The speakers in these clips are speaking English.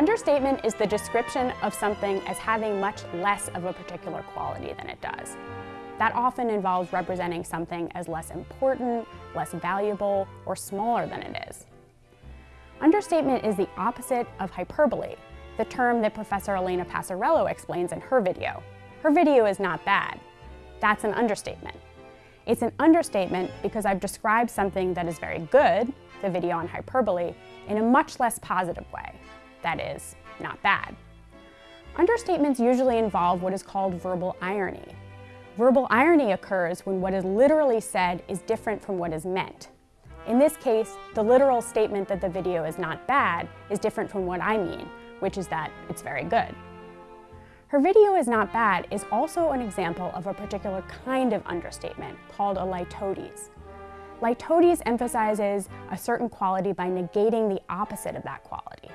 understatement is the description of something as having much less of a particular quality than it does. That often involves representing something as less important, less valuable, or smaller than it is. Understatement is the opposite of hyperbole, the term that Professor Elena Passarello explains in her video. Her video is not bad. That's an understatement. It's an understatement because I've described something that is very good, the video on hyperbole, in a much less positive way. That is, not bad. Understatements usually involve what is called verbal irony. Verbal irony occurs when what is literally said is different from what is meant. In this case, the literal statement that the video is not bad is different from what I mean, which is that it's very good. Her video is not bad is also an example of a particular kind of understatement called a litotes. Litotes emphasizes a certain quality by negating the opposite of that quality.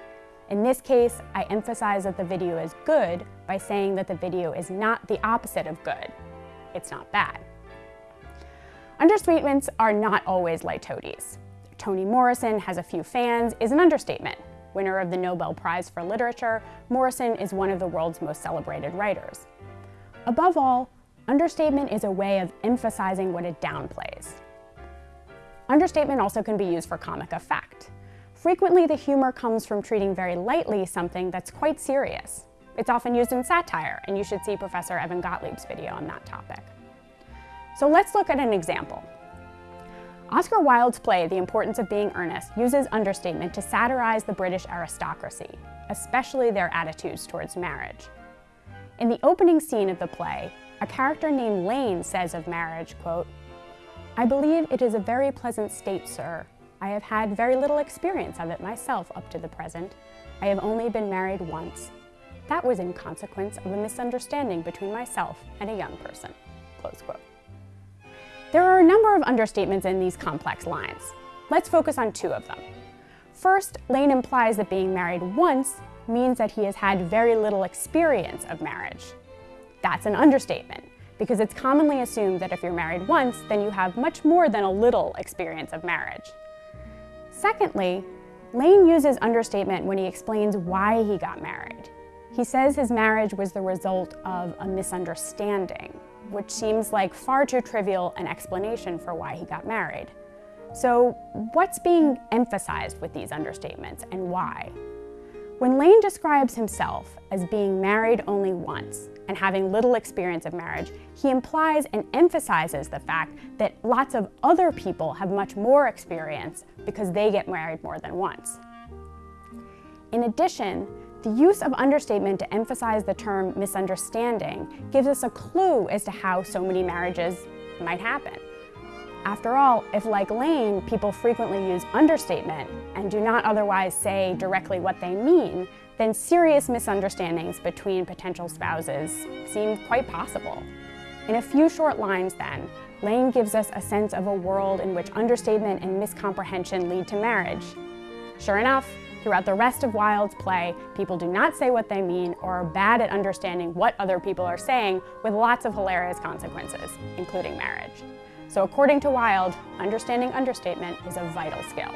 In this case, I emphasize that the video is good by saying that the video is not the opposite of good. It's not bad. Understatements are not always litotes. Toni Morrison has a few fans is an understatement. Winner of the Nobel Prize for Literature, Morrison is one of the world's most celebrated writers. Above all, understatement is a way of emphasizing what it downplays. Understatement also can be used for comic effect. Frequently, the humor comes from treating very lightly something that's quite serious. It's often used in satire, and you should see Professor Evan Gottlieb's video on that topic. So let's look at an example. Oscar Wilde's play, The Importance of Being Earnest, uses understatement to satirize the British aristocracy, especially their attitudes towards marriage. In the opening scene of the play, a character named Lane says of marriage, quote, I believe it is a very pleasant state, sir. I have had very little experience of it myself up to the present. I have only been married once. That was in consequence of a misunderstanding between myself and a young person, close quote. There are a number of understatements in these complex lines. Let's focus on two of them. First, Lane implies that being married once means that he has had very little experience of marriage. That's an understatement, because it's commonly assumed that if you're married once, then you have much more than a little experience of marriage. Secondly, Lane uses understatement when he explains why he got married. He says his marriage was the result of a misunderstanding which seems like far too trivial an explanation for why he got married. So what's being emphasized with these understatements and why? When Lane describes himself as being married only once and having little experience of marriage, he implies and emphasizes the fact that lots of other people have much more experience because they get married more than once. In addition, the use of understatement to emphasize the term misunderstanding gives us a clue as to how so many marriages might happen. After all, if like Lane, people frequently use understatement and do not otherwise say directly what they mean, then serious misunderstandings between potential spouses seem quite possible. In a few short lines then, Lane gives us a sense of a world in which understatement and miscomprehension lead to marriage. Sure enough, Throughout the rest of Wilde's play, people do not say what they mean or are bad at understanding what other people are saying with lots of hilarious consequences, including marriage. So according to Wilde, understanding understatement is a vital skill.